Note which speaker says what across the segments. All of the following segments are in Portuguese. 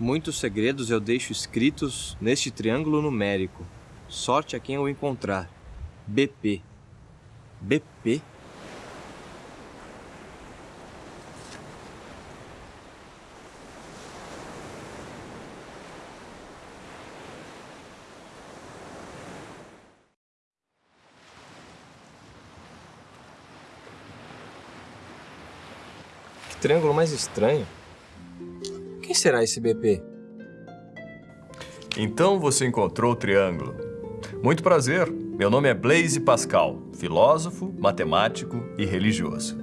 Speaker 1: Muitos segredos eu deixo escritos neste triângulo numérico. Sorte a quem eu encontrar. BP. BP? Que triângulo mais estranho. Quem será esse BP?
Speaker 2: Então você encontrou o triângulo. Muito prazer. Meu nome é Blaise Pascal, filósofo, matemático e religioso.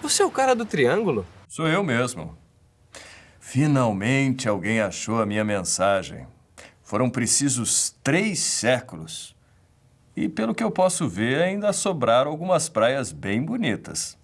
Speaker 1: Você é o cara do triângulo?
Speaker 2: Sou eu mesmo. Finalmente alguém achou a minha mensagem. Foram precisos três séculos. E pelo que eu posso ver, ainda sobraram algumas praias bem bonitas.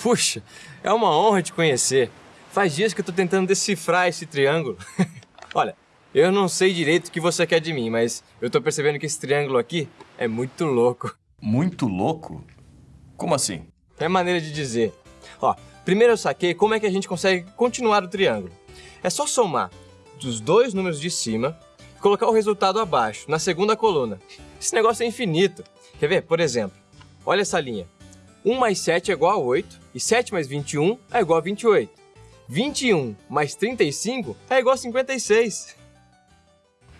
Speaker 1: Puxa, é uma honra te conhecer. Faz dias que eu tô tentando decifrar esse triângulo. Olha, eu não sei direito o que você quer de mim, mas eu tô percebendo que esse triângulo aqui é muito louco.
Speaker 2: Muito louco? Como assim?
Speaker 1: É maneira de dizer. Ó, primeiro eu saquei como é que a gente consegue continuar o triângulo. É só somar dos dois números de cima e colocar o resultado abaixo, na segunda coluna. Esse negócio é infinito. Quer ver? Por exemplo, olha essa linha. 1 mais 7 é igual a 8 e 7 mais 21 é igual a 28. 21 mais 35 é igual a 56.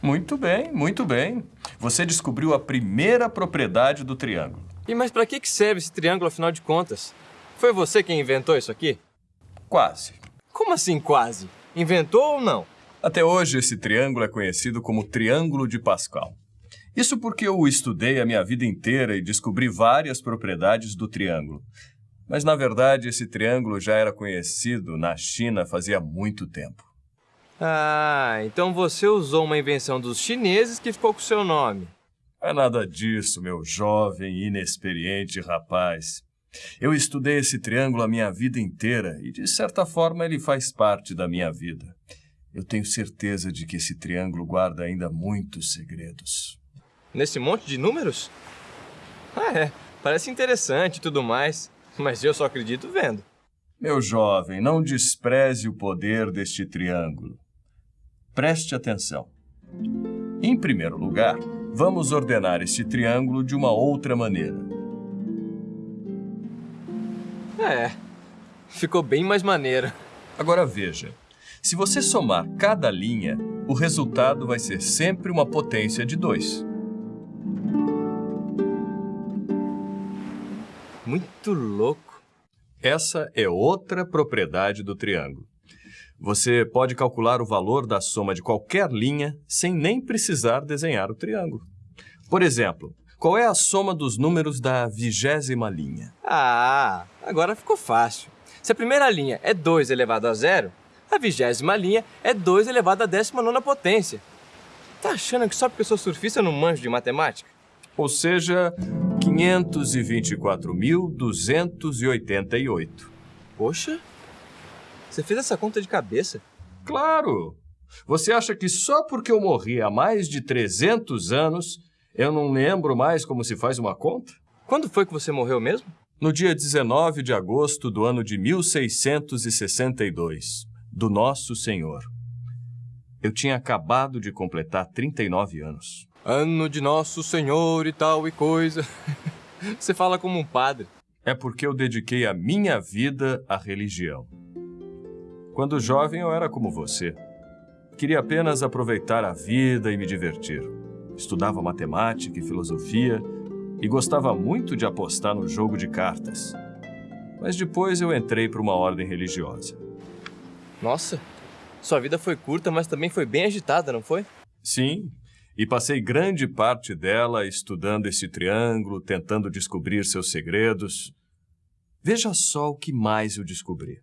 Speaker 2: Muito bem, muito bem. Você descobriu a primeira propriedade do triângulo.
Speaker 1: E mas para que serve esse triângulo afinal de contas? Foi você quem inventou isso aqui?
Speaker 2: Quase.
Speaker 1: Como assim quase? Inventou ou não?
Speaker 2: Até hoje, esse triângulo é conhecido como Triângulo de Pascal. Isso porque eu o estudei a minha vida inteira e descobri várias propriedades do triângulo. Mas, na verdade, esse triângulo já era conhecido na China fazia muito tempo.
Speaker 1: Ah, então você usou uma invenção dos chineses que ficou com seu nome.
Speaker 2: É nada disso, meu jovem e inexperiente rapaz. Eu estudei esse triângulo a minha vida inteira e, de certa forma, ele faz parte da minha vida. Eu tenho certeza de que esse triângulo guarda ainda muitos segredos.
Speaker 1: Nesse monte de números? Ah, é. Parece interessante e tudo mais, mas eu só acredito vendo.
Speaker 2: Meu jovem, não despreze o poder deste triângulo. Preste atenção. Em primeiro lugar, vamos ordenar este triângulo de uma outra maneira.
Speaker 1: É, ficou bem mais maneiro.
Speaker 2: Agora veja, se você somar cada linha, o resultado vai ser sempre uma potência de 2.
Speaker 1: Muito louco.
Speaker 2: Essa é outra propriedade do triângulo. Você pode calcular o valor da soma de qualquer linha sem nem precisar desenhar o triângulo. Por exemplo, qual é a soma dos números da vigésima linha?
Speaker 1: Ah, agora ficou fácil. Se a primeira linha é 2 elevado a zero, a vigésima linha é 2 elevado a décima nona potência. Tá achando que só porque eu sou surfista eu não manjo de matemática?
Speaker 2: Ou seja, 524.288.
Speaker 1: Poxa, você fez essa conta de cabeça?
Speaker 2: Claro! Você acha que só porque eu morri há mais de 300 anos, eu não lembro mais como se faz uma conta?
Speaker 1: Quando foi que você morreu mesmo?
Speaker 2: No dia 19 de agosto do ano de 1662, do Nosso Senhor. Eu tinha acabado de completar 39 anos.
Speaker 1: Ano de Nosso Senhor e tal e coisa. Você fala como um padre.
Speaker 2: É porque eu dediquei a minha vida à religião. Quando jovem, eu era como você. Queria apenas aproveitar a vida e me divertir. Estudava matemática e filosofia e gostava muito de apostar no jogo de cartas. Mas depois eu entrei para uma ordem religiosa.
Speaker 1: Nossa, sua vida foi curta, mas também foi bem agitada, não foi?
Speaker 2: Sim, e passei grande parte dela estudando esse triângulo, tentando descobrir seus segredos. Veja só o que mais eu descobri.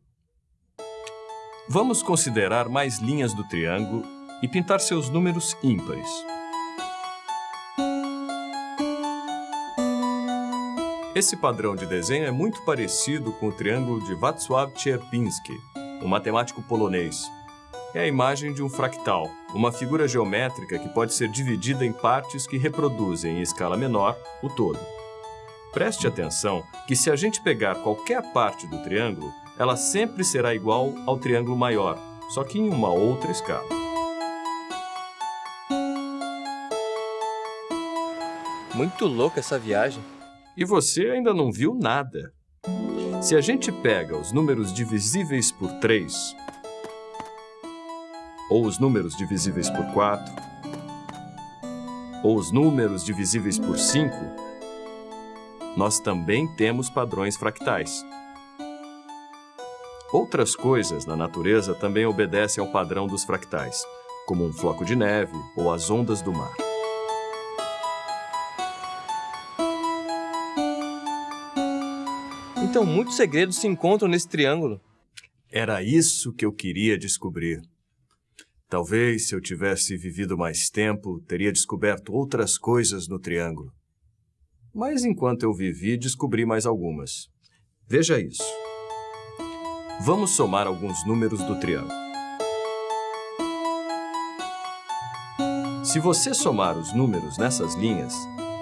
Speaker 2: Vamos considerar mais linhas do triângulo e pintar seus números ímpares. Esse padrão de desenho é muito parecido com o triângulo de Wacław Cierpiński, um matemático polonês. É a imagem de um fractal, uma figura geométrica que pode ser dividida em partes que reproduzem em escala menor o todo. Preste atenção que se a gente pegar qualquer parte do triângulo, ela sempre será igual ao triângulo maior, só que em uma outra escala.
Speaker 1: Muito louca essa viagem.
Speaker 2: E você ainda não viu nada. Se a gente pega os números divisíveis por 3, ou os números divisíveis por 4, ou os números divisíveis por 5, nós também temos padrões fractais. Outras coisas na natureza também obedecem ao padrão dos fractais, como um floco de neve ou as ondas do mar.
Speaker 1: Então, muitos segredos se encontram nesse triângulo.
Speaker 2: Era isso que eu queria descobrir. Talvez, se eu tivesse vivido mais tempo, teria descoberto outras coisas no triângulo. Mas enquanto eu vivi, descobri mais algumas. Veja isso. Vamos somar alguns números do triângulo. Se você somar os números nessas linhas,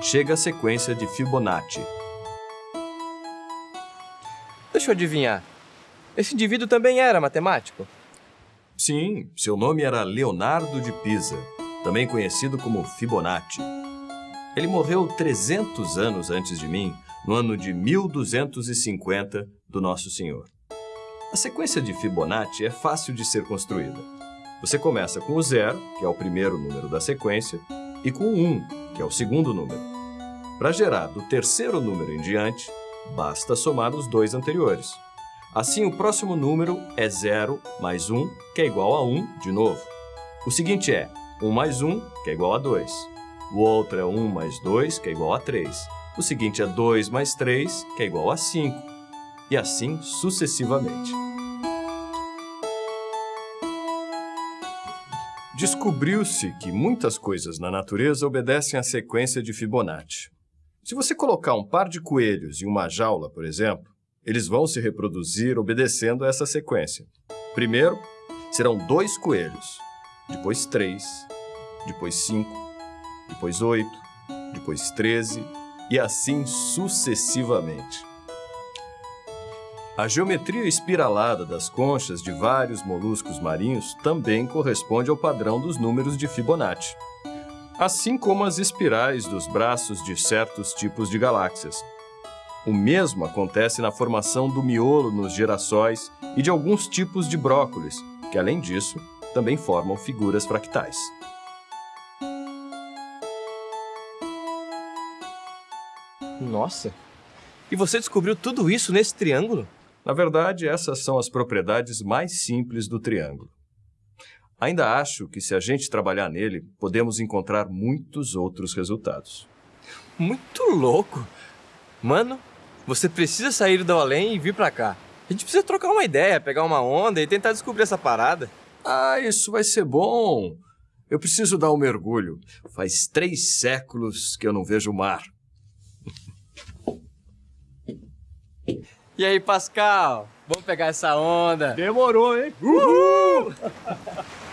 Speaker 2: chega a sequência de Fibonacci.
Speaker 1: Deixa eu adivinhar. Esse indivíduo também era matemático?
Speaker 2: Sim, seu nome era Leonardo de Pisa, também conhecido como Fibonacci. Ele morreu 300 anos antes de mim, no ano de 1250 do Nosso Senhor. A sequência de Fibonacci é fácil de ser construída. Você começa com o zero, que é o primeiro número da sequência, e com o 1, que é o segundo número. Para gerar do terceiro número em diante, basta somar os dois anteriores. Assim, o próximo número é 0 mais 1, que é igual a 1 de novo. O seguinte é 1 mais 1, que é igual a 2. O outro é 1 mais 2, que é igual a 3. O seguinte é 2 mais 3, que é igual a 5. E assim sucessivamente. Descobriu-se que muitas coisas na natureza obedecem à sequência de Fibonacci. Se você colocar um par de coelhos em uma jaula, por exemplo, eles vão se reproduzir obedecendo a essa sequência. Primeiro, serão dois coelhos, depois três, depois cinco, depois oito, depois treze e assim sucessivamente. A geometria espiralada das conchas de vários moluscos marinhos também corresponde ao padrão dos números de Fibonacci assim como as espirais dos braços de certos tipos de galáxias. O mesmo acontece na formação do miolo nos girassóis e de alguns tipos de brócolis, que, além disso, também formam figuras fractais.
Speaker 1: Nossa! E você descobriu tudo isso nesse triângulo?
Speaker 2: Na verdade, essas são as propriedades mais simples do triângulo. Ainda acho que se a gente trabalhar nele, podemos encontrar muitos outros resultados.
Speaker 1: Muito louco! Mano, você precisa sair do além e vir pra cá. A gente precisa trocar uma ideia, pegar uma onda e tentar descobrir essa parada.
Speaker 2: Ah, isso vai ser bom! Eu preciso dar um mergulho. Faz três séculos que eu não vejo o mar.
Speaker 1: E aí, Pascal? Vamos pegar essa onda?
Speaker 3: Demorou, hein? Uhul!